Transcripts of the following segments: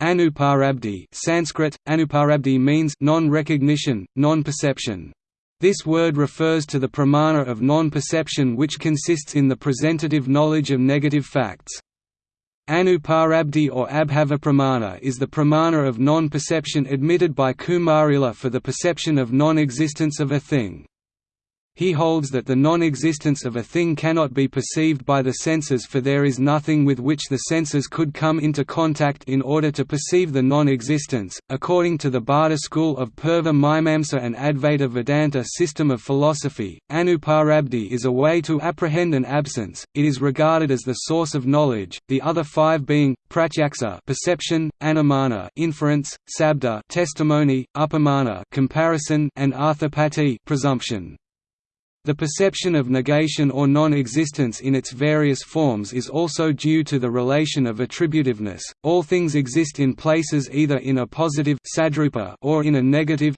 Anuparabdi Sanskrit, anuparabdi means non-recognition, non-perception. This word refers to the pramana of non-perception which consists in the presentative knowledge of negative facts. Anuparabdi or Abhava pramana is the pramana of non-perception admitted by Kumarila for the perception of non-existence of a thing. He holds that the non-existence of a thing cannot be perceived by the senses for there is nothing with which the senses could come into contact in order to perceive the non-existence. According to the Bhatta school of Purva Mimamsa and Advaita Vedanta system of philosophy, Anuparabdi is a way to apprehend an absence. It is regarded as the source of knowledge. The other five being pratyaksa, perception, anumana, inference, sabda, testimony, upamana, comparison, and arthapati, presumption. The perception of negation or non-existence in its various forms is also due to the relation of attributiveness. All things exist in places either in a positive or in a negative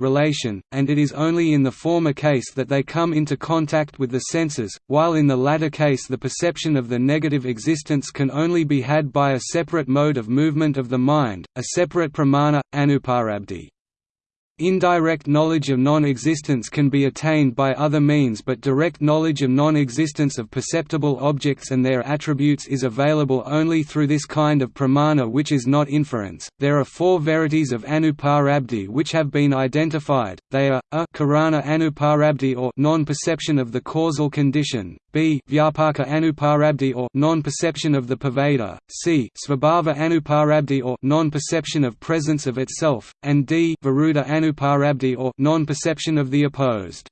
relation, and it is only in the former case that they come into contact with the senses, while in the latter case the perception of the negative existence can only be had by a separate mode of movement of the mind, a separate pramana, anuparabdi. Indirect knowledge of non-existence can be attained by other means but direct knowledge of non-existence of perceptible objects and their attributes is available only through this kind of pramana which is not inference. There are four verities of anuparabdi which have been identified. They are a karana anuparabdi or non-perception of the causal condition, b vyapaka anuparabdi or non-perception of the pervader, c svabhava anuparabdi or non-perception of presence of itself, and d viruddha anuparabdi or non-perception of the opposed.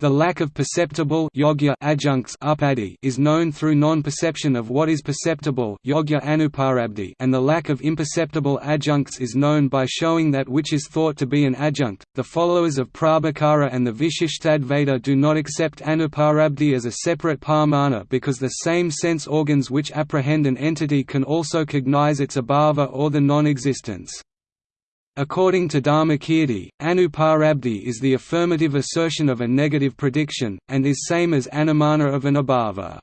The lack of perceptible yogya adjuncts upadi is known through non-perception of what is perceptible yogya anuparabdi and the lack of imperceptible adjuncts is known by showing that which is thought to be an adjunct. The followers of Prabhakara and the Vishishtadvaita do not accept anuparabdi as a separate pramana because the same sense organs which apprehend an entity can also cognize its abhava or the non-existence. According to Dharmakirti, anuparabdi is the affirmative assertion of a negative prediction, and is same as anumana of an abhava.